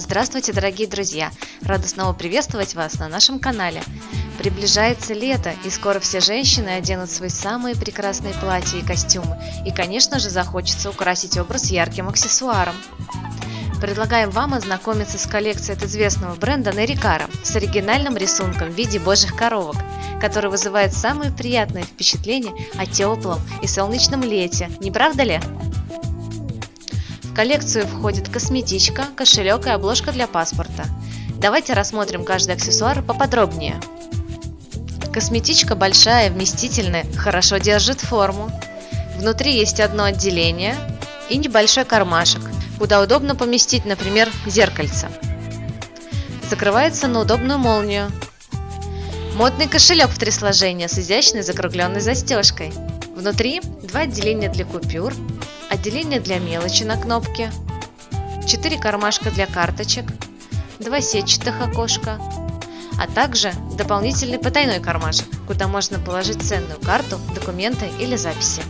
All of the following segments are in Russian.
Здравствуйте, дорогие друзья! Рада снова приветствовать вас на нашем канале. Приближается лето, и скоро все женщины оденут свои самые прекрасные платья и костюмы. И, конечно же, захочется украсить образ ярким аксессуаром. Предлагаем вам ознакомиться с коллекцией от известного бренда Нерикара с оригинальным рисунком в виде божьих коровок, который вызывает самые приятные впечатления о теплом и солнечном лете, не правда ли? В коллекцию входит косметичка, кошелек и обложка для паспорта. Давайте рассмотрим каждый аксессуар поподробнее. Косметичка большая, вместительная, хорошо держит форму. Внутри есть одно отделение и небольшой кармашек, куда удобно поместить, например, зеркальце. Закрывается на удобную молнию. Модный кошелек в три сложения с изящной закругленной застежкой. Внутри два отделения для купюр, отделение для мелочи на кнопке, 4 кармашка для карточек, 2 сетчатых окошка, а также дополнительный потайной кармашек, куда можно положить ценную карту, документы или записи.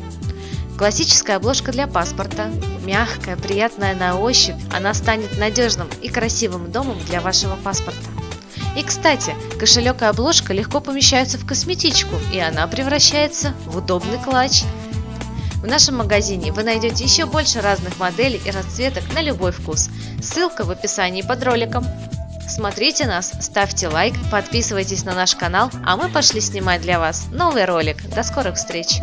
Классическая обложка для паспорта, мягкая, приятная на ощупь, она станет надежным и красивым домом для вашего паспорта. И кстати, кошелек и обложка легко помещаются в косметичку, и она превращается в удобный клатч – в нашем магазине вы найдете еще больше разных моделей и расцветок на любой вкус. Ссылка в описании под роликом. Смотрите нас, ставьте лайк, подписывайтесь на наш канал, а мы пошли снимать для вас новый ролик. До скорых встреч!